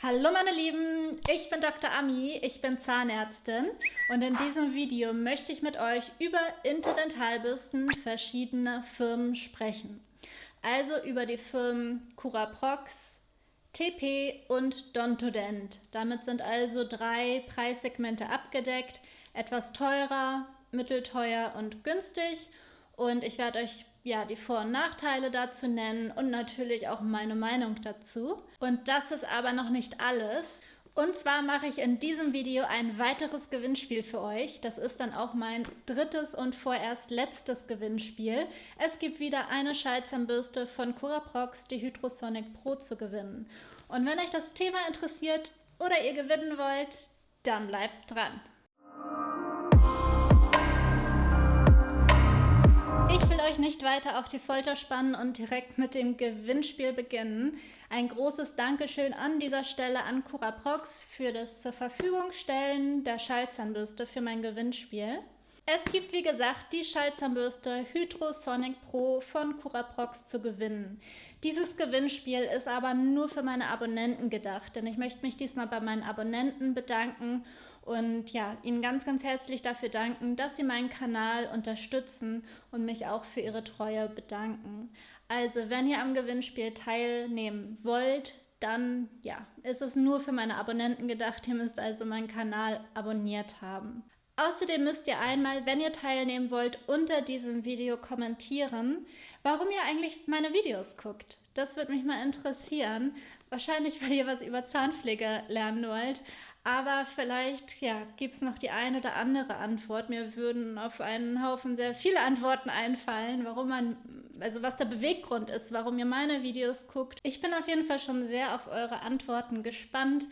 Hallo meine Lieben, ich bin Dr. Ami, ich bin Zahnärztin und in diesem Video möchte ich mit euch über Interdentalbürsten verschiedener Firmen sprechen. Also über die Firmen Curaprox, TP und Dontodent. Damit sind also drei Preissegmente abgedeckt, etwas teurer, mittelteuer und günstig und ich werde euch ja, die Vor- und Nachteile dazu nennen und natürlich auch meine Meinung dazu. Und das ist aber noch nicht alles. Und zwar mache ich in diesem Video ein weiteres Gewinnspiel für euch. Das ist dann auch mein drittes und vorerst letztes Gewinnspiel. Es gibt wieder eine Schallzahnbürste von Curaprox, die Hydrosonic Pro, zu gewinnen. Und wenn euch das Thema interessiert oder ihr gewinnen wollt, dann bleibt dran. Ich will euch nicht weiter auf die Folter spannen und direkt mit dem Gewinnspiel beginnen. Ein großes Dankeschön an dieser Stelle an Curaprox für das zur Verfügung stellen der Schallzahnbürste für mein Gewinnspiel. Es gibt wie gesagt die Schallzahnbürste Hydrosonic Pro von Curaprox zu gewinnen. Dieses Gewinnspiel ist aber nur für meine Abonnenten gedacht, denn ich möchte mich diesmal bei meinen Abonnenten bedanken und ja, Ihnen ganz, ganz herzlich dafür danken, dass Sie meinen Kanal unterstützen und mich auch für Ihre Treue bedanken. Also, wenn ihr am Gewinnspiel teilnehmen wollt, dann ja, ist es nur für meine Abonnenten gedacht. Ihr müsst also meinen Kanal abonniert haben. Außerdem müsst ihr einmal, wenn ihr teilnehmen wollt, unter diesem Video kommentieren, warum ihr eigentlich meine Videos guckt. Das würde mich mal interessieren. Wahrscheinlich, weil ihr was über Zahnpflege lernen wollt. Aber vielleicht ja, gibt es noch die eine oder andere Antwort. Mir würden auf einen Haufen sehr viele Antworten einfallen, warum man, also was der Beweggrund ist, warum ihr meine Videos guckt. Ich bin auf jeden Fall schon sehr auf eure Antworten gespannt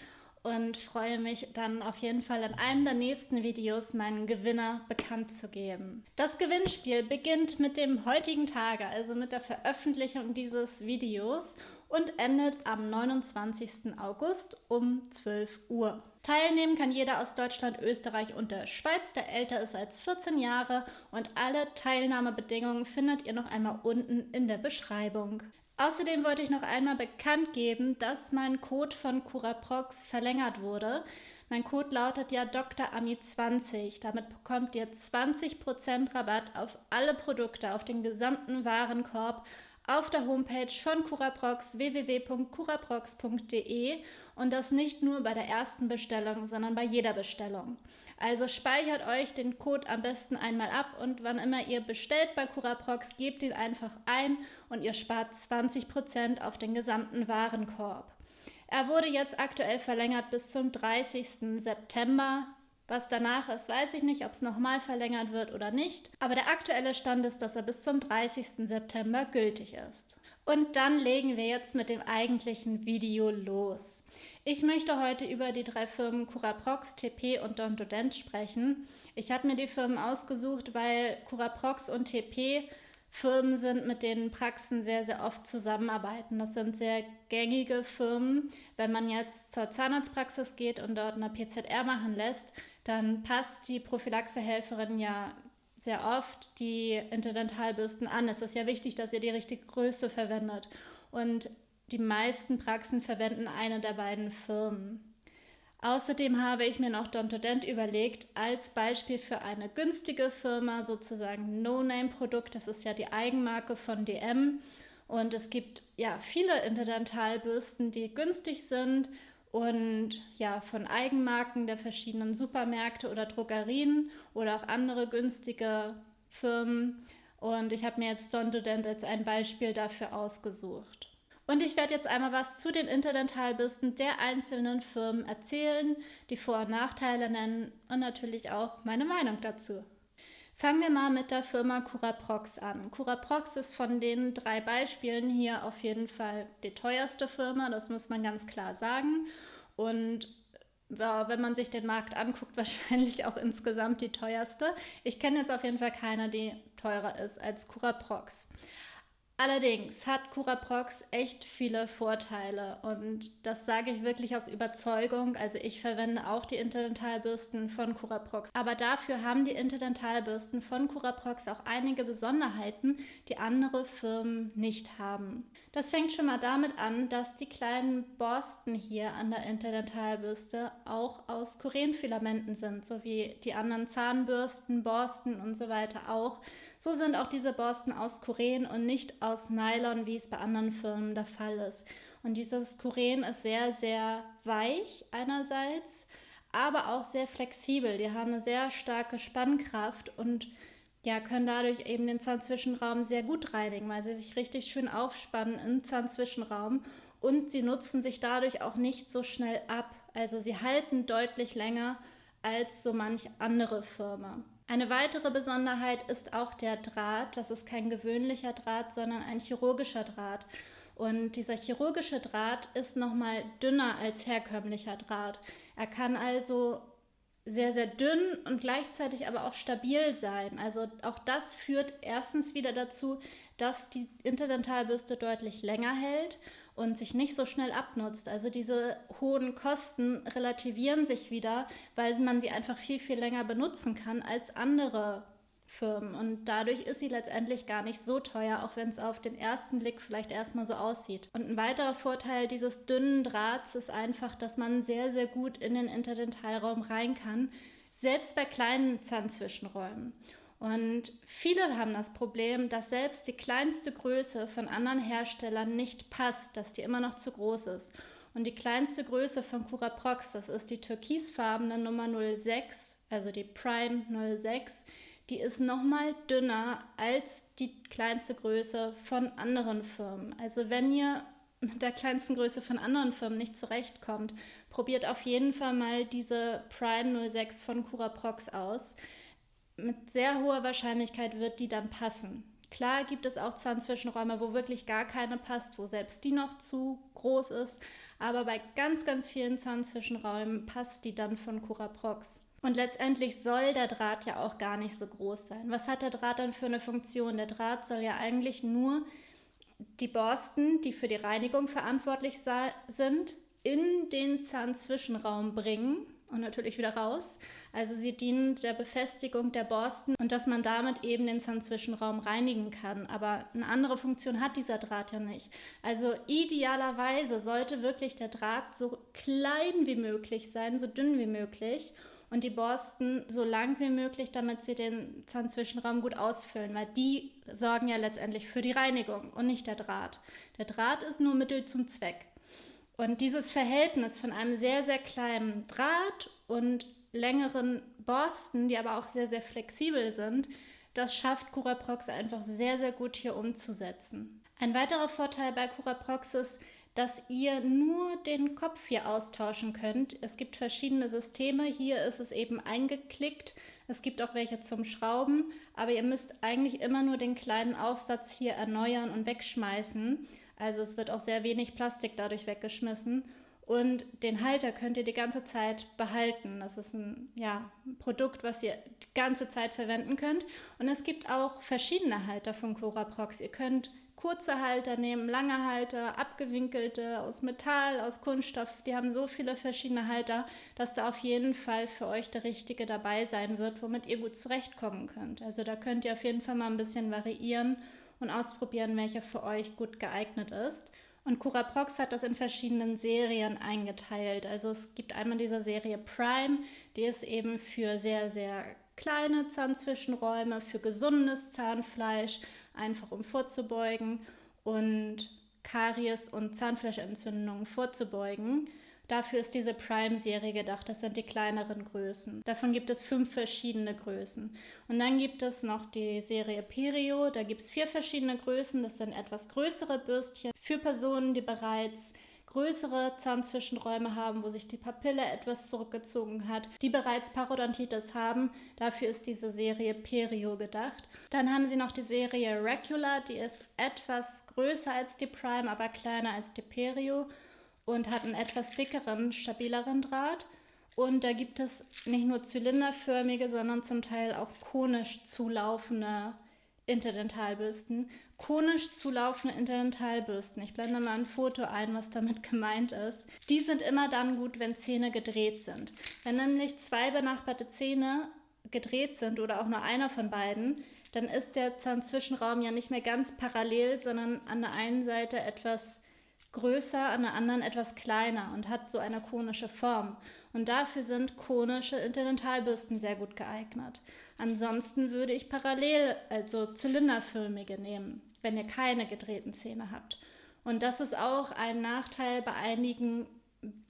und freue mich dann auf jeden Fall in einem der nächsten Videos meinen Gewinner bekannt zu geben. Das Gewinnspiel beginnt mit dem heutigen Tage, also mit der Veröffentlichung dieses Videos und endet am 29. August um 12 Uhr. Teilnehmen kann jeder aus Deutschland, Österreich und der Schweiz, der älter ist als 14 Jahre und alle Teilnahmebedingungen findet ihr noch einmal unten in der Beschreibung. Außerdem wollte ich noch einmal bekannt geben, dass mein Code von Curaprox verlängert wurde. Mein Code lautet ja Dr. Ami 20. Damit bekommt ihr 20% Rabatt auf alle Produkte, auf den gesamten Warenkorb auf der Homepage von Curaprox www.curaprox.de und das nicht nur bei der ersten Bestellung, sondern bei jeder Bestellung. Also speichert euch den Code am besten einmal ab und wann immer ihr bestellt bei Curaprox, gebt ihn einfach ein und ihr spart 20% auf den gesamten Warenkorb. Er wurde jetzt aktuell verlängert bis zum 30. September. Was danach ist, weiß ich nicht, ob es nochmal verlängert wird oder nicht. Aber der aktuelle Stand ist, dass er bis zum 30. September gültig ist. Und dann legen wir jetzt mit dem eigentlichen Video los. Ich möchte heute über die drei Firmen Curaprox, TP und Dontodent sprechen. Ich habe mir die Firmen ausgesucht, weil Curaprox und TP Firmen sind, mit denen Praxen sehr, sehr oft zusammenarbeiten. Das sind sehr gängige Firmen. Wenn man jetzt zur Zahnarztpraxis geht und dort eine PZR machen lässt, dann passt die Prophylaxehelferin ja sehr oft die Interdentalbürsten an. Es ist ja wichtig, dass ihr die richtige Größe verwendet. Und die meisten Praxen verwenden eine der beiden Firmen. Außerdem habe ich mir noch Dontodent überlegt, als Beispiel für eine günstige Firma, sozusagen No-Name-Produkt. Das ist ja die Eigenmarke von DM. Und es gibt ja viele Interdentalbürsten, die günstig sind und ja von Eigenmarken der verschiedenen Supermärkte oder Drogerien oder auch andere günstige Firmen. Und ich habe mir jetzt Dontodent als ein Beispiel dafür ausgesucht. Und ich werde jetzt einmal was zu den Interdentalbürsten der einzelnen Firmen erzählen, die Vor- und Nachteile nennen und natürlich auch meine Meinung dazu. Fangen wir mal mit der Firma Curaprox an. Curaprox ist von den drei Beispielen hier auf jeden Fall die teuerste Firma, das muss man ganz klar sagen. Und ja, wenn man sich den Markt anguckt, wahrscheinlich auch insgesamt die teuerste. Ich kenne jetzt auf jeden Fall keine, die teurer ist als Curaprox. Allerdings hat Curaprox echt viele Vorteile und das sage ich wirklich aus Überzeugung. Also ich verwende auch die Interdentalbürsten von Curaprox. Aber dafür haben die Interdentalbürsten von Curaprox auch einige Besonderheiten, die andere Firmen nicht haben. Das fängt schon mal damit an, dass die kleinen Borsten hier an der Interdentalbürste auch aus Kurenfilamenten sind, so wie die anderen Zahnbürsten, Borsten und so weiter auch. So sind auch diese Borsten aus Kuren und nicht aus Nylon, wie es bei anderen Firmen der Fall ist. Und dieses Kuren ist sehr, sehr weich einerseits, aber auch sehr flexibel. Die haben eine sehr starke Spannkraft und ja, können dadurch eben den Zahnzwischenraum sehr gut reinigen, weil sie sich richtig schön aufspannen im Zahnzwischenraum und sie nutzen sich dadurch auch nicht so schnell ab. Also sie halten deutlich länger als so manch andere Firma. Eine weitere Besonderheit ist auch der Draht. Das ist kein gewöhnlicher Draht, sondern ein chirurgischer Draht. Und dieser chirurgische Draht ist nochmal dünner als herkömmlicher Draht. Er kann also sehr, sehr dünn und gleichzeitig aber auch stabil sein. Also auch das führt erstens wieder dazu, dass die Interdentalbürste deutlich länger hält und sich nicht so schnell abnutzt. Also diese hohen Kosten relativieren sich wieder, weil man sie einfach viel, viel länger benutzen kann als andere Firmen. Und dadurch ist sie letztendlich gar nicht so teuer, auch wenn es auf den ersten Blick vielleicht erstmal so aussieht. Und ein weiterer Vorteil dieses dünnen Drahts ist einfach, dass man sehr, sehr gut in den Interdentalraum rein kann, selbst bei kleinen Zahnzwischenräumen. Und viele haben das Problem, dass selbst die kleinste Größe von anderen Herstellern nicht passt, dass die immer noch zu groß ist. Und die kleinste Größe von Curaprox, das ist die türkisfarbene Nummer 06, also die Prime 06, die ist nochmal dünner als die kleinste Größe von anderen Firmen. Also wenn ihr mit der kleinsten Größe von anderen Firmen nicht zurechtkommt, probiert auf jeden Fall mal diese Prime 06 von Curaprox aus mit sehr hoher Wahrscheinlichkeit wird die dann passen. Klar gibt es auch Zahnzwischenräume, wo wirklich gar keine passt, wo selbst die noch zu groß ist, aber bei ganz, ganz vielen Zahnzwischenräumen passt die dann von Curaprox. Und letztendlich soll der Draht ja auch gar nicht so groß sein. Was hat der Draht dann für eine Funktion? Der Draht soll ja eigentlich nur die Borsten, die für die Reinigung verantwortlich sind, in den Zahnzwischenraum bringen und natürlich wieder raus. Also sie dienen der Befestigung der Borsten und dass man damit eben den Zahnzwischenraum reinigen kann. Aber eine andere Funktion hat dieser Draht ja nicht. Also idealerweise sollte wirklich der Draht so klein wie möglich sein, so dünn wie möglich und die Borsten so lang wie möglich, damit sie den Zahnzwischenraum gut ausfüllen, weil die sorgen ja letztendlich für die Reinigung und nicht der Draht. Der Draht ist nur Mittel zum Zweck. Und dieses Verhältnis von einem sehr, sehr kleinen Draht und längeren Borsten, die aber auch sehr, sehr flexibel sind, das schafft Curaprox einfach sehr, sehr gut hier umzusetzen. Ein weiterer Vorteil bei Curaprox ist, dass ihr nur den Kopf hier austauschen könnt. Es gibt verschiedene Systeme. Hier ist es eben eingeklickt. Es gibt auch welche zum Schrauben, aber ihr müsst eigentlich immer nur den kleinen Aufsatz hier erneuern und wegschmeißen. Also es wird auch sehr wenig Plastik dadurch weggeschmissen. Und den Halter könnt ihr die ganze Zeit behalten. Das ist ein ja, Produkt, was ihr die ganze Zeit verwenden könnt. Und es gibt auch verschiedene Halter von Curaprox. Ihr könnt kurze Halter nehmen, lange Halter, abgewinkelte aus Metall, aus Kunststoff. Die haben so viele verschiedene Halter, dass da auf jeden Fall für euch der richtige dabei sein wird, womit ihr gut zurechtkommen könnt. Also da könnt ihr auf jeden Fall mal ein bisschen variieren und ausprobieren, welcher für euch gut geeignet ist. Und Curaprox hat das in verschiedenen Serien eingeteilt. Also es gibt einmal diese Serie Prime, die ist eben für sehr, sehr kleine Zahnzwischenräume, für gesundes Zahnfleisch, einfach um vorzubeugen und Karies und Zahnfleischentzündungen vorzubeugen. Dafür ist diese Prime-Serie gedacht. Das sind die kleineren Größen. Davon gibt es fünf verschiedene Größen. Und dann gibt es noch die Serie Perio. Da gibt es vier verschiedene Größen. Das sind etwas größere Bürstchen für Personen, die bereits größere Zahnzwischenräume haben, wo sich die Papille etwas zurückgezogen hat, die bereits Parodontitis haben. Dafür ist diese Serie Perio gedacht. Dann haben sie noch die Serie Regular, die ist etwas größer als die Prime, aber kleiner als die Perio und hat einen etwas dickeren, stabileren Draht. Und da gibt es nicht nur zylinderförmige, sondern zum Teil auch konisch zulaufende Interdentalbürsten, konisch zulaufende Interdentalbürsten. Ich blende mal ein Foto ein, was damit gemeint ist. Die sind immer dann gut, wenn Zähne gedreht sind. Wenn nämlich zwei benachbarte Zähne gedreht sind oder auch nur einer von beiden, dann ist der Zahnzwischenraum ja nicht mehr ganz parallel, sondern an der einen Seite etwas größer, an der anderen etwas kleiner und hat so eine konische Form. Und dafür sind konische Interdentalbürsten sehr gut geeignet. Ansonsten würde ich parallel, also zylinderförmige nehmen, wenn ihr keine gedrehten Zähne habt. Und das ist auch ein Nachteil bei einigen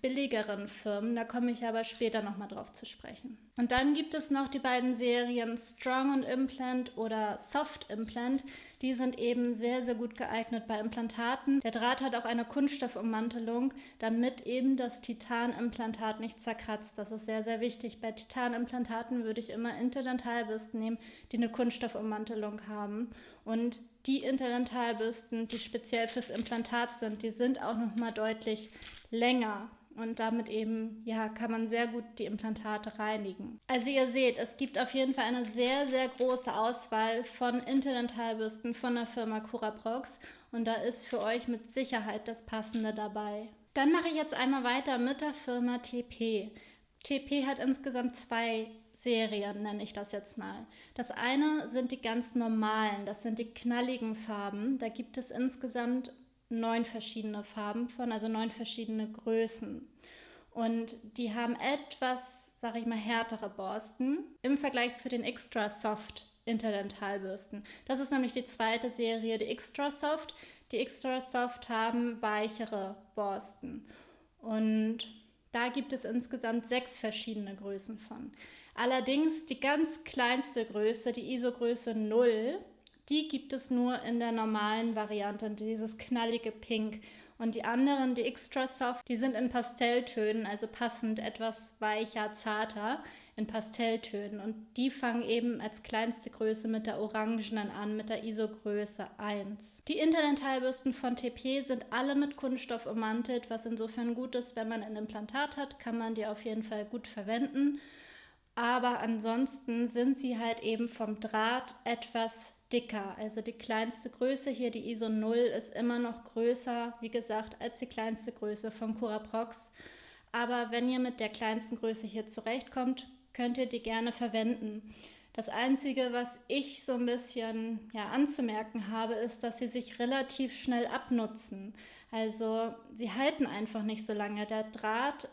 billigeren Firmen. Da komme ich aber später nochmal drauf zu sprechen. Und dann gibt es noch die beiden Serien Strong und Implant oder Soft Implant. Die sind eben sehr, sehr gut geeignet bei Implantaten. Der Draht hat auch eine Kunststoffummantelung, damit eben das Titanimplantat nicht zerkratzt. Das ist sehr, sehr wichtig. Bei Titanimplantaten würde ich immer Interdentalbürsten nehmen, die eine Kunststoffummantelung haben. Und die Interdentalbürsten, die speziell fürs Implantat sind, die sind auch nochmal deutlich länger und damit eben, ja, kann man sehr gut die Implantate reinigen. Also ihr seht, es gibt auf jeden Fall eine sehr, sehr große Auswahl von Interdentalbürsten von der Firma Curaprox und da ist für euch mit Sicherheit das Passende dabei. Dann mache ich jetzt einmal weiter mit der Firma TP. TP hat insgesamt zwei Serien, nenne ich das jetzt mal. Das eine sind die ganz normalen, das sind die knalligen Farben. Da gibt es insgesamt neun verschiedene Farben von, also neun verschiedene Größen. Und die haben etwas, sage ich mal, härtere Borsten im Vergleich zu den Extra Soft Interdentalbürsten. Das ist nämlich die zweite Serie, die Extra Soft. Die Extra Soft haben weichere Borsten. Und da gibt es insgesamt sechs verschiedene Größen von. Allerdings die ganz kleinste Größe, die ISO-Größe 0, die gibt es nur in der normalen Variante, dieses knallige Pink. Und die anderen, die Extra Soft, die sind in Pastelltönen, also passend etwas weicher, zarter in Pastelltönen. Und die fangen eben als kleinste Größe mit der orangenen an, mit der ISO-Größe 1. Die Interdentalbürsten von TP sind alle mit Kunststoff ummantelt, was insofern gut ist, wenn man ein Implantat hat, kann man die auf jeden Fall gut verwenden. Aber ansonsten sind sie halt eben vom Draht etwas dicker. Also die kleinste Größe hier, die ISO 0, ist immer noch größer, wie gesagt, als die kleinste Größe von Curaprox. Aber wenn ihr mit der kleinsten Größe hier zurechtkommt, könnt ihr die gerne verwenden. Das Einzige, was ich so ein bisschen ja, anzumerken habe, ist, dass sie sich relativ schnell abnutzen. Also sie halten einfach nicht so lange. Der Draht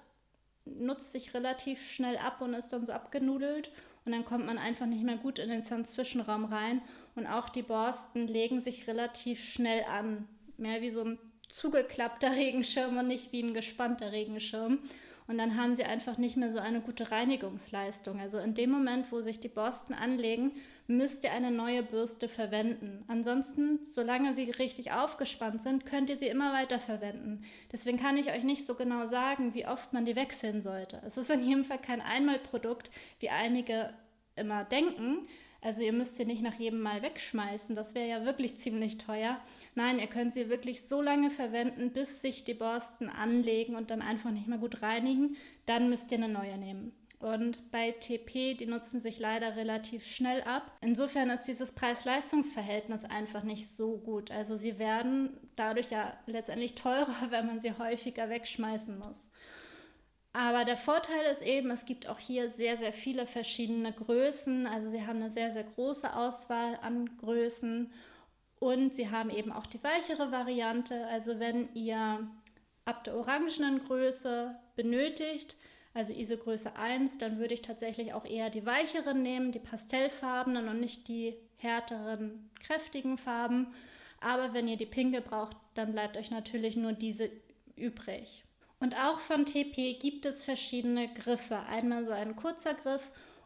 nutzt sich relativ schnell ab und ist dann so abgenudelt und dann kommt man einfach nicht mehr gut in den Zahnzwischenraum rein und auch die Borsten legen sich relativ schnell an. Mehr wie so ein zugeklappter Regenschirm und nicht wie ein gespannter Regenschirm. Und dann haben sie einfach nicht mehr so eine gute Reinigungsleistung. Also in dem Moment, wo sich die Borsten anlegen, müsst ihr eine neue Bürste verwenden. Ansonsten, solange sie richtig aufgespannt sind, könnt ihr sie immer weiter verwenden. Deswegen kann ich euch nicht so genau sagen, wie oft man die wechseln sollte. Es ist in jedem Fall kein Einmalprodukt, wie einige immer denken, also ihr müsst sie nicht nach jedem Mal wegschmeißen, das wäre ja wirklich ziemlich teuer. Nein, ihr könnt sie wirklich so lange verwenden, bis sich die Borsten anlegen und dann einfach nicht mehr gut reinigen. Dann müsst ihr eine neue nehmen. Und bei TP, die nutzen sich leider relativ schnell ab. Insofern ist dieses Preis-Leistungs-Verhältnis einfach nicht so gut. Also sie werden dadurch ja letztendlich teurer, wenn man sie häufiger wegschmeißen muss. Aber der Vorteil ist eben, es gibt auch hier sehr, sehr viele verschiedene Größen. Also sie haben eine sehr, sehr große Auswahl an Größen und sie haben eben auch die weichere Variante. Also wenn ihr ab der orangenen Größe benötigt, also ISO Größe 1, dann würde ich tatsächlich auch eher die weicheren nehmen, die pastellfarbenen und nicht die härteren, kräftigen Farben. Aber wenn ihr die pinke braucht, dann bleibt euch natürlich nur diese übrig. Und auch von TP gibt es verschiedene Griffe. Einmal so ein kurzer Griff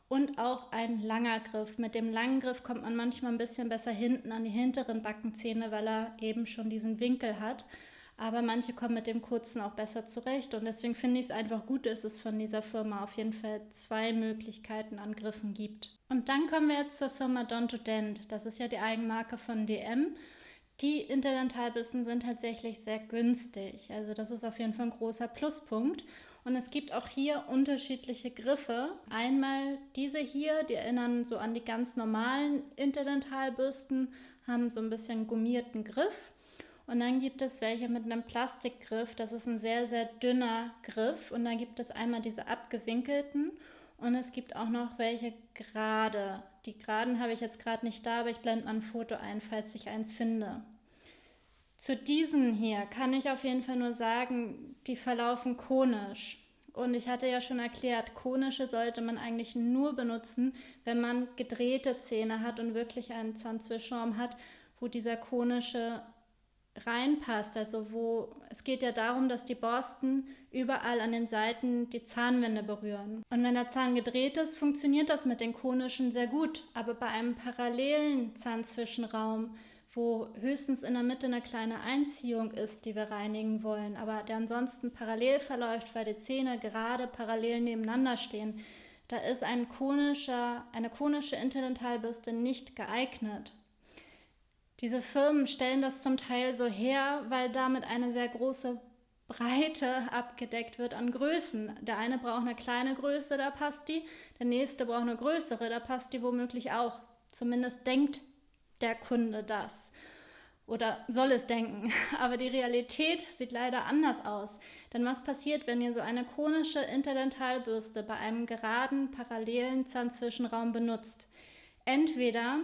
und auch ein langer Griff. Mit dem langen Griff kommt man manchmal ein bisschen besser hinten an die hinteren Backenzähne, weil er eben schon diesen Winkel hat. Aber manche kommen mit dem kurzen auch besser zurecht. Und deswegen finde ich es einfach gut, dass es von dieser Firma auf jeden Fall zwei Möglichkeiten an Griffen gibt. Und dann kommen wir jetzt zur Firma Don Dent. Das ist ja die Eigenmarke von DM. Die Interdentalbürsten sind tatsächlich sehr günstig. Also das ist auf jeden Fall ein großer Pluspunkt. Und es gibt auch hier unterschiedliche Griffe. Einmal diese hier, die erinnern so an die ganz normalen Interdentalbürsten, haben so ein bisschen gummierten Griff. Und dann gibt es welche mit einem Plastikgriff. Das ist ein sehr, sehr dünner Griff. Und dann gibt es einmal diese abgewinkelten. Und es gibt auch noch welche gerade. Die geraden habe ich jetzt gerade nicht da, aber ich blende mal ein Foto ein, falls ich eins finde. Zu diesen hier kann ich auf jeden Fall nur sagen, die verlaufen konisch. Und ich hatte ja schon erklärt, konische sollte man eigentlich nur benutzen, wenn man gedrehte Zähne hat und wirklich einen Zahnzwischenraum hat, wo dieser konische reinpasst. Also wo es geht ja darum, dass die Borsten überall an den Seiten die Zahnwände berühren. Und wenn der Zahn gedreht ist, funktioniert das mit den konischen sehr gut. Aber bei einem parallelen Zahnzwischenraum, wo höchstens in der Mitte eine kleine Einziehung ist, die wir reinigen wollen, aber der ansonsten parallel verläuft, weil die Zähne gerade parallel nebeneinander stehen, da ist ein konischer, eine konische Interdentalbürste nicht geeignet. Diese Firmen stellen das zum Teil so her, weil damit eine sehr große Breite abgedeckt wird an Größen. Der eine braucht eine kleine Größe, da passt die. Der nächste braucht eine größere, da passt die womöglich auch. Zumindest denkt der Kunde das. Oder soll es denken. Aber die Realität sieht leider anders aus. Denn was passiert, wenn ihr so eine konische Interdentalbürste bei einem geraden, parallelen Zahnzwischenraum benutzt? Entweder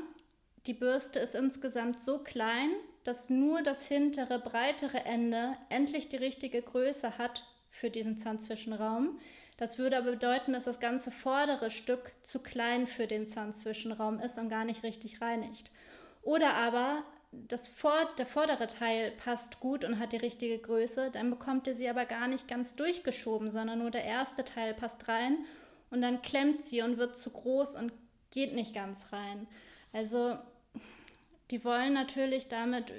die Bürste ist insgesamt so klein, dass nur das hintere, breitere Ende endlich die richtige Größe hat für diesen Zahnzwischenraum. Das würde aber bedeuten, dass das ganze vordere Stück zu klein für den Zahnzwischenraum ist und gar nicht richtig reinigt. Oder aber das vor, der vordere Teil passt gut und hat die richtige Größe, dann bekommt ihr sie aber gar nicht ganz durchgeschoben, sondern nur der erste Teil passt rein und dann klemmt sie und wird zu groß und geht nicht ganz rein. Also die wollen natürlich damit,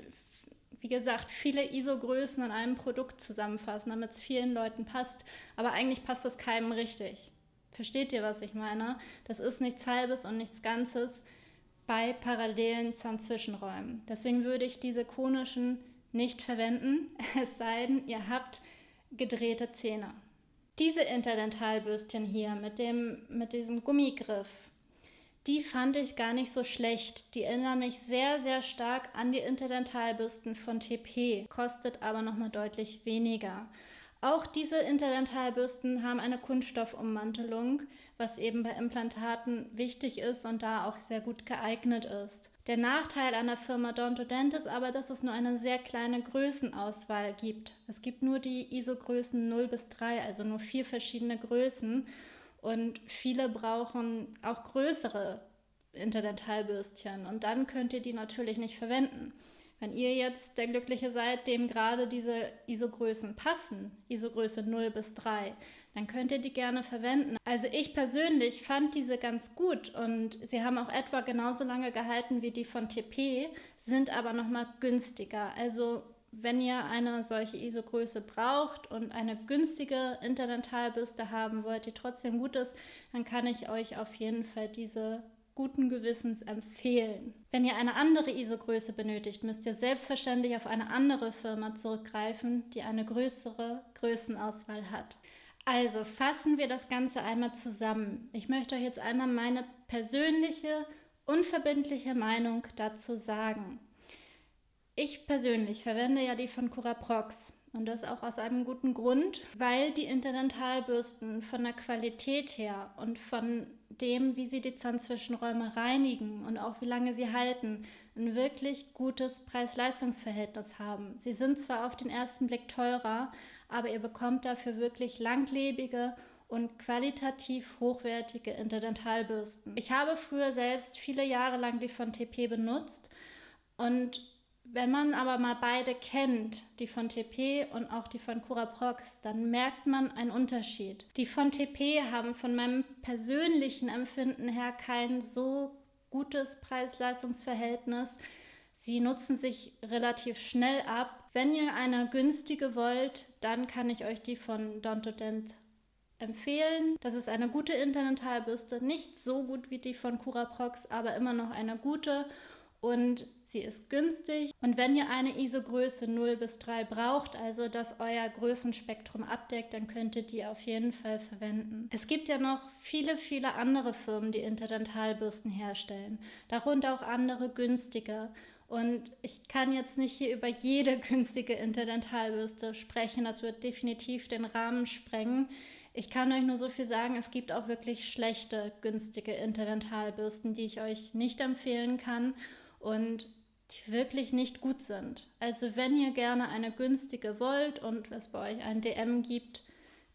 wie gesagt, viele ISO-Größen in einem Produkt zusammenfassen, damit es vielen Leuten passt. Aber eigentlich passt es keinem richtig. Versteht ihr, was ich meine? Das ist nichts Halbes und nichts Ganzes bei parallelen Zahnzwischenräumen. Deswegen würde ich diese konischen nicht verwenden, es sei denn, ihr habt gedrehte Zähne. Diese Interdentalbürstchen hier mit, dem, mit diesem Gummigriff, die fand ich gar nicht so schlecht. Die erinnern mich sehr, sehr stark an die Interdentalbürsten von TP, kostet aber nochmal deutlich weniger. Auch diese Interdentalbürsten haben eine Kunststoffummantelung, was eben bei Implantaten wichtig ist und da auch sehr gut geeignet ist. Der Nachteil an der Firma Dontodent ist aber, dass es nur eine sehr kleine Größenauswahl gibt. Es gibt nur die ISO-Größen 0 bis 3, also nur vier verschiedene Größen. Und viele brauchen auch größere Interdentalbürstchen und dann könnt ihr die natürlich nicht verwenden. Wenn ihr jetzt der Glückliche seid, dem gerade diese ISO-Größen passen, ISO-Größe 0 bis 3, dann könnt ihr die gerne verwenden. Also ich persönlich fand diese ganz gut und sie haben auch etwa genauso lange gehalten wie die von TP, sind aber nochmal günstiger. Also wenn ihr eine solche ISO-Größe braucht und eine günstige Interdentalbürste haben wollt, die trotzdem gut ist, dann kann ich euch auf jeden Fall diese guten Gewissens empfehlen. Wenn ihr eine andere ISO-Größe benötigt, müsst ihr selbstverständlich auf eine andere Firma zurückgreifen, die eine größere Größenauswahl hat. Also fassen wir das Ganze einmal zusammen. Ich möchte euch jetzt einmal meine persönliche, unverbindliche Meinung dazu sagen. Ich persönlich verwende ja die von Curaprox und das auch aus einem guten Grund, weil die Interdentalbürsten von der Qualität her und von dem, wie sie die Zahnzwischenräume reinigen und auch wie lange sie halten, ein wirklich gutes Preis-Leistungs-Verhältnis haben. Sie sind zwar auf den ersten Blick teurer, aber ihr bekommt dafür wirklich langlebige und qualitativ hochwertige Interdentalbürsten. Ich habe früher selbst viele Jahre lang die von TP benutzt und wenn man aber mal beide kennt, die von TP und auch die von Curaprox, dann merkt man einen Unterschied. Die von TP haben von meinem persönlichen Empfinden her kein so gutes Preis-Leistungs-Verhältnis. Sie nutzen sich relativ schnell ab. Wenn ihr eine günstige wollt, dann kann ich euch die von Dontodent empfehlen. Das ist eine gute Interdentalbürste, nicht so gut wie die von Curaprox, aber immer noch eine gute und sie ist günstig. Und wenn ihr eine ISO-Größe 0 bis 3 braucht, also das euer Größenspektrum abdeckt, dann könnt ihr die auf jeden Fall verwenden. Es gibt ja noch viele, viele andere Firmen, die Interdentalbürsten herstellen, darunter auch andere günstige. Und ich kann jetzt nicht hier über jede günstige Interdentalbürste sprechen, das wird definitiv den Rahmen sprengen. Ich kann euch nur so viel sagen, es gibt auch wirklich schlechte, günstige Interdentalbürsten, die ich euch nicht empfehlen kann und die wirklich nicht gut sind. Also wenn ihr gerne eine günstige wollt und es bei euch ein DM gibt,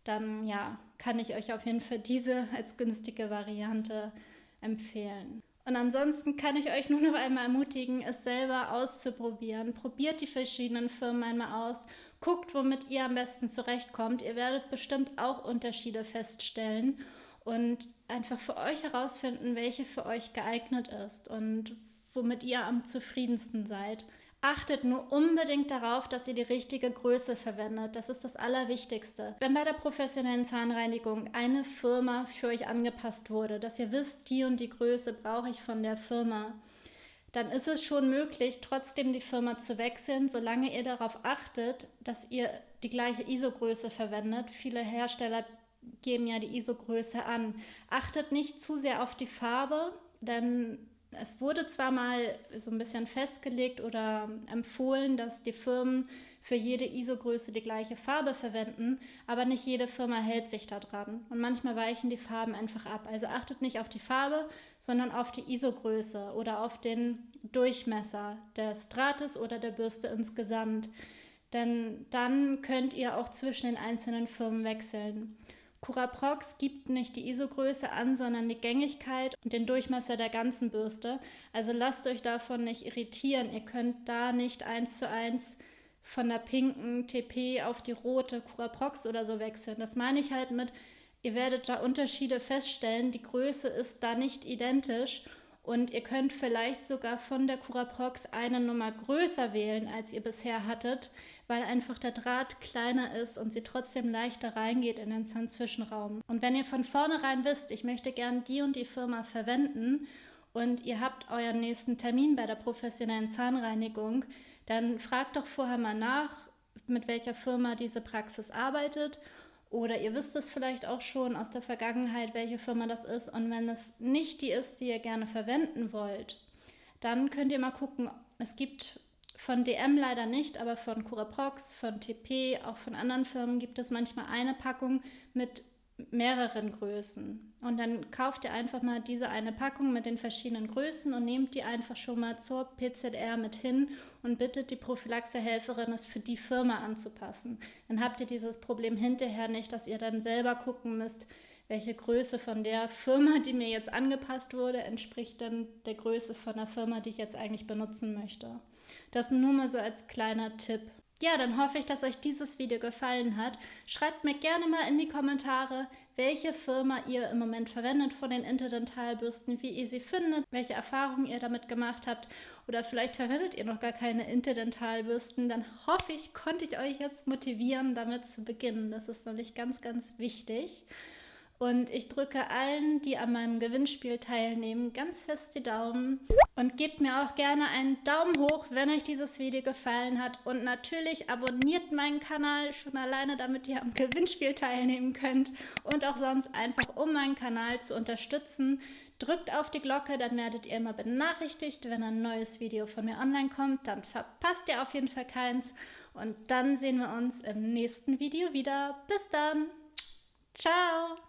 dann ja, kann ich euch auf jeden Fall diese als günstige Variante empfehlen. Und ansonsten kann ich euch nur noch einmal ermutigen, es selber auszuprobieren. Probiert die verschiedenen Firmen einmal aus Guckt, womit ihr am besten zurechtkommt. Ihr werdet bestimmt auch Unterschiede feststellen und einfach für euch herausfinden, welche für euch geeignet ist und womit ihr am zufriedensten seid. Achtet nur unbedingt darauf, dass ihr die richtige Größe verwendet. Das ist das Allerwichtigste. Wenn bei der professionellen Zahnreinigung eine Firma für euch angepasst wurde, dass ihr wisst, die und die Größe brauche ich von der Firma, dann ist es schon möglich, trotzdem die Firma zu wechseln, solange ihr darauf achtet, dass ihr die gleiche ISO-Größe verwendet. Viele Hersteller geben ja die ISO-Größe an. Achtet nicht zu sehr auf die Farbe, denn es wurde zwar mal so ein bisschen festgelegt oder empfohlen, dass die Firmen für jede ISO-Größe die gleiche Farbe verwenden, aber nicht jede Firma hält sich daran. Und manchmal weichen die Farben einfach ab. Also achtet nicht auf die Farbe, sondern auf die ISO-Größe oder auf den Durchmesser des Drahtes oder der Bürste insgesamt. Denn dann könnt ihr auch zwischen den einzelnen Firmen wechseln. Curaprox gibt nicht die ISO-Größe an, sondern die Gängigkeit und den Durchmesser der ganzen Bürste. Also lasst euch davon nicht irritieren. Ihr könnt da nicht eins zu eins von der pinken TP auf die rote Curaprox oder so wechseln. Das meine ich halt mit, ihr werdet da Unterschiede feststellen. Die Größe ist da nicht identisch und ihr könnt vielleicht sogar von der Curaprox eine Nummer größer wählen, als ihr bisher hattet, weil einfach der Draht kleiner ist und sie trotzdem leichter reingeht in den Zahnzwischenraum. Und wenn ihr von vornherein wisst, ich möchte gern die und die Firma verwenden und ihr habt euren nächsten Termin bei der professionellen Zahnreinigung, dann fragt doch vorher mal nach, mit welcher Firma diese Praxis arbeitet. Oder ihr wisst es vielleicht auch schon aus der Vergangenheit, welche Firma das ist. Und wenn es nicht die ist, die ihr gerne verwenden wollt, dann könnt ihr mal gucken. Es gibt von DM leider nicht, aber von Curaprox, von TP, auch von anderen Firmen gibt es manchmal eine Packung mit mehreren Größen. Und dann kauft ihr einfach mal diese eine Packung mit den verschiedenen Größen und nehmt die einfach schon mal zur PZR mit hin und bittet die Prophylaxehelferin, es für die Firma anzupassen. Dann habt ihr dieses Problem hinterher nicht, dass ihr dann selber gucken müsst, welche Größe von der Firma, die mir jetzt angepasst wurde, entspricht dann der Größe von der Firma, die ich jetzt eigentlich benutzen möchte. Das nur mal so als kleiner Tipp. Ja, dann hoffe ich, dass euch dieses Video gefallen hat. Schreibt mir gerne mal in die Kommentare, welche Firma ihr im Moment verwendet von den Interdentalbürsten, wie ihr sie findet, welche Erfahrungen ihr damit gemacht habt oder vielleicht verwendet ihr noch gar keine Interdentalbürsten. Dann hoffe ich, konnte ich euch jetzt motivieren, damit zu beginnen. Das ist nämlich ganz, ganz wichtig. Und ich drücke allen, die an meinem Gewinnspiel teilnehmen, ganz fest die Daumen. Und gebt mir auch gerne einen Daumen hoch, wenn euch dieses Video gefallen hat. Und natürlich abonniert meinen Kanal schon alleine, damit ihr am Gewinnspiel teilnehmen könnt. Und auch sonst einfach, um meinen Kanal zu unterstützen. Drückt auf die Glocke, dann werdet ihr immer benachrichtigt, wenn ein neues Video von mir online kommt. Dann verpasst ihr auf jeden Fall keins. Und dann sehen wir uns im nächsten Video wieder. Bis dann. Ciao.